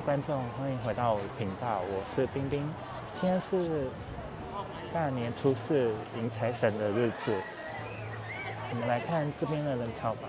观众，欢迎回到频道，我是冰冰。今天是大年初四迎财神的日子，我们来看这边的人潮吧。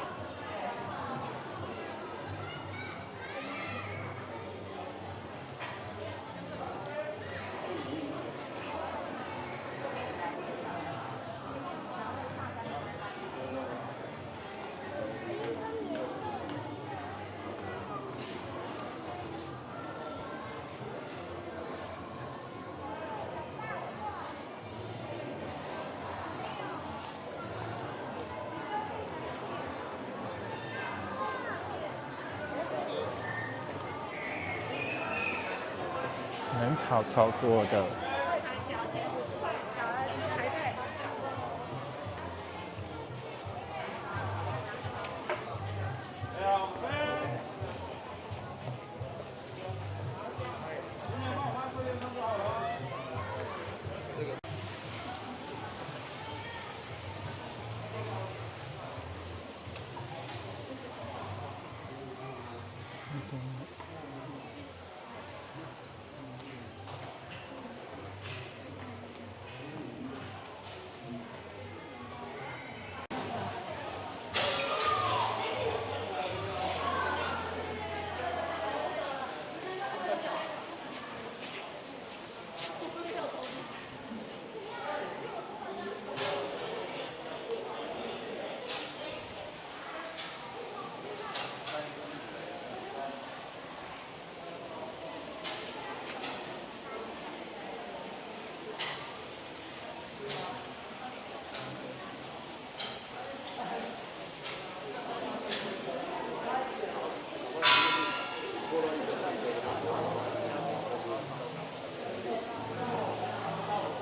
人潮超多的。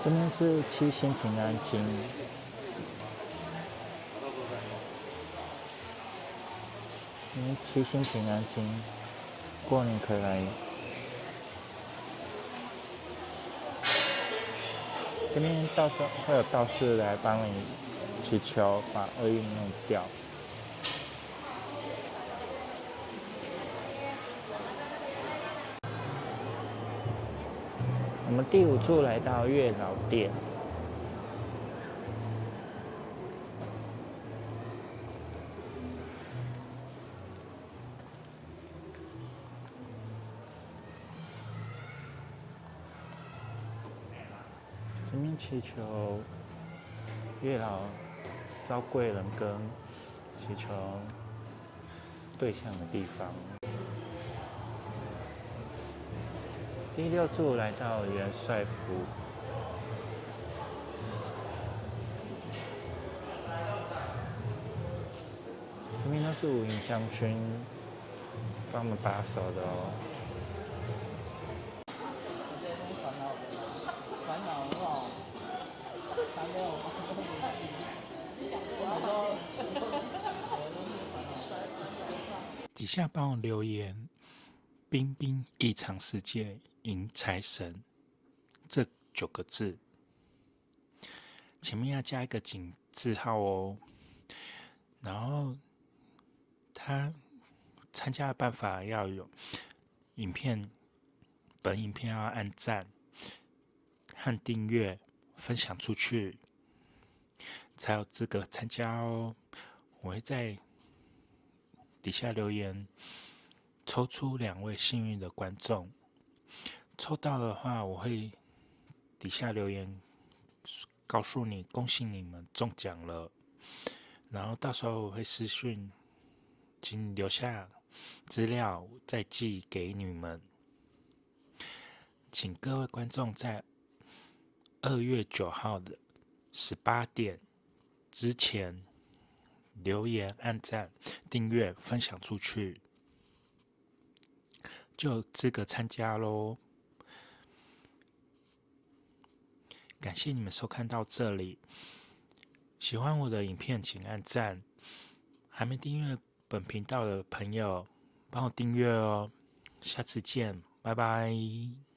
这边是七星平安金，嗯，七星平安金，过年可以来。这边到时候会有道士来帮你祈求，把厄运弄掉。我们第五处来到月老殿，这边祈求月老招贵人跟祈求对象的地方。第六处来到元帅府，这边都是武营将军帮我们把守的哦。底下帮我留言。冰冰异常世界迎财神这九个字，前面要加一个井字号哦。然后他参加的办法要有影片，本影片要按赞和订阅，分享出去才有资格参加哦。我会在底下留言。抽出两位幸运的观众，抽到的话，我会底下留言告诉你，恭喜你们中奖了。然后到时候我会私讯，请留下资料再寄给你们。请各位观众在二月九号的十八点之前留言、按赞、订阅、分享出去，就有资格参加喽。感谢你们收看到这里，喜欢我的影片请按赞，还没订阅本频道的朋友帮我订阅哦。下次见，拜拜。